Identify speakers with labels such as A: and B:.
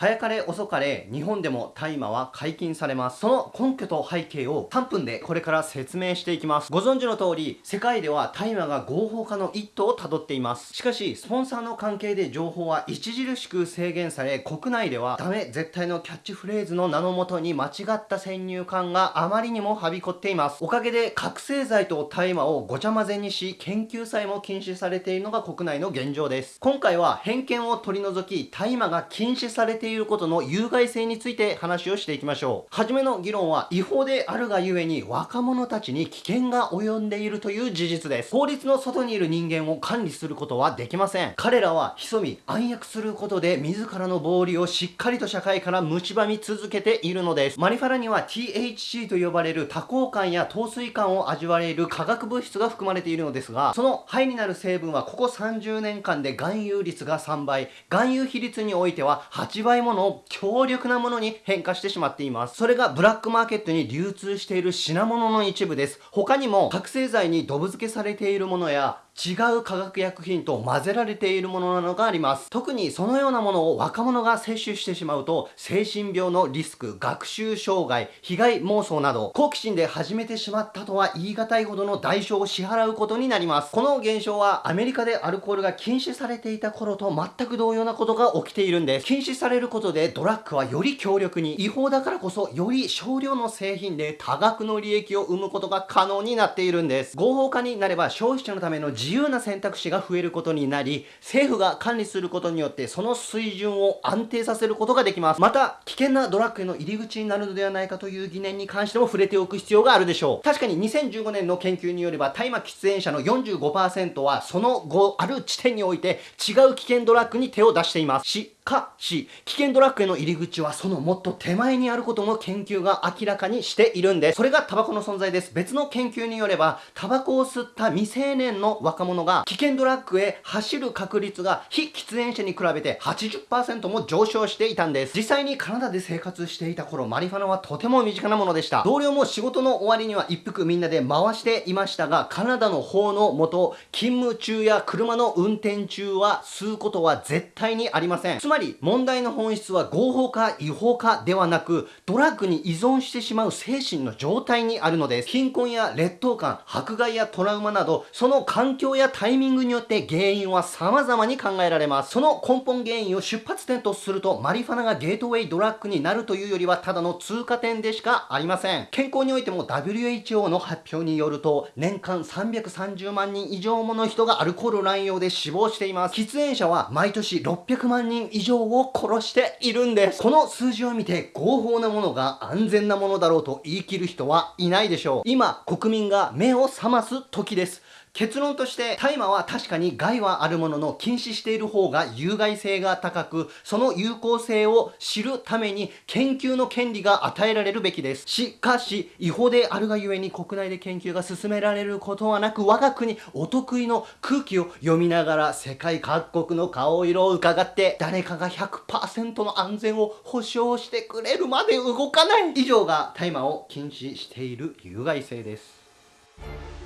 A: 早かれ遅かれ日本でも大麻は解禁されます。その根拠と背景を3分でこれから説明していきます。ご存知の通り、世界では大麻が合法化の一途をたどっています。しかし、スポンサーの関係で情報は著しく制限され、国内ではダメ絶対のキャッチフレーズの名のもとに間違った先入観があまりにもはびこっています。おかげで覚醒剤と大麻をごちゃ混ぜにし、研究さえも禁止されているのが国内の現状です。今回は偏見を取り除き、大麻が禁止されているていることの有害性について話をしていきましょう。はじめの議論は違法であるがゆえに若者たちに危険が及んでいるという事実です。法律の外にいる人間を管理することはできません。彼らは潜み暗躍することで自らの暴利をしっかりと社会から蝕み続けているのです。マニファラには THC と呼ばれる多幸感や糖水感を味わえる化学物質が含まれているのですが、その肺になる成分はここ30年間で含有率が3倍、含有比率においては8倍ものを強力なものに変化してしまっています。それがブラックマーケットに流通している品物の一部です。他にも覚醒剤にドブ漬けされているものや違う化学薬品と混ぜられているものなどがあります。特にそのようなものを若者が摂取してしまうと、精神病のリスク、学習障害、被害妄想など、好奇心で始めてしまったとは言い難いほどの代償を支払うことになります。この現象はアメリカでアルコールが禁止されていた頃と全く同様なことが起きているんです。禁止されることでドラッグはより強力に、違法だからこそより少量の製品で多額の利益を生むことが可能になっているんです。合法化になれば消費者のための自自由な選択肢が増えることになり、政府が管理することによってその水準を安定させることができます。また、危険なドラッグへの入り口になるのではないかという疑念に関しても触れておく必要があるでしょう。確かに2015年の研究によれば、大麻喫煙者の45%はその後ある地点において違う危険ドラッグに手を出しています。し、かし、危険ドラッグへの入り口はそのもっと手前にあることも研究が明らかにしているんです。それがタバコの存在です。別の研究によれば、タバコを吸った未成年の若若者が危険ドラッグへ走る確率が非喫煙者に比べて80%も上昇していたんです。実際にカナダで生活していた頃、マリファナはとても身近なものでした。同僚も仕事の終わりには一服みんなで回していましたが、カナダの法のもと、勤務中や車の運転中は吸うことは絶対にありません。つまり、問題の本質は合法か違法かではなく、ドラッグに依存してしまう精神の状態にあるのです。貧困や劣等感、迫害やトラウマなど、その環境やタイミングによって原因は様々に考えられます。その根本原因を出発点とすると、マリファナがゲートウェイドラッグになるというよりは、ただの通過点でしかありません。健康においても WHO の発表によると、年間330万人以上もの人がアルコール乱用で死亡しています。喫煙者は毎年600万人以上を殺しているんです。この数字を見て合法なものが安全なものだろうと言い切る人はいないでしょう。今、国民が目を覚ます時です。結論として大麻は確かに害はあるものの禁止している方が有害性が高くその有効性を知るために研究の権利が与えられるべきです。しかし違法であるがゆえに国内で研究が進められることはなく我が国お得意の空気を読みながら世界各国の顔色を伺って誰かが100%の安全を保証してくれるまで動かない以上が大麻を禁止している有害性です。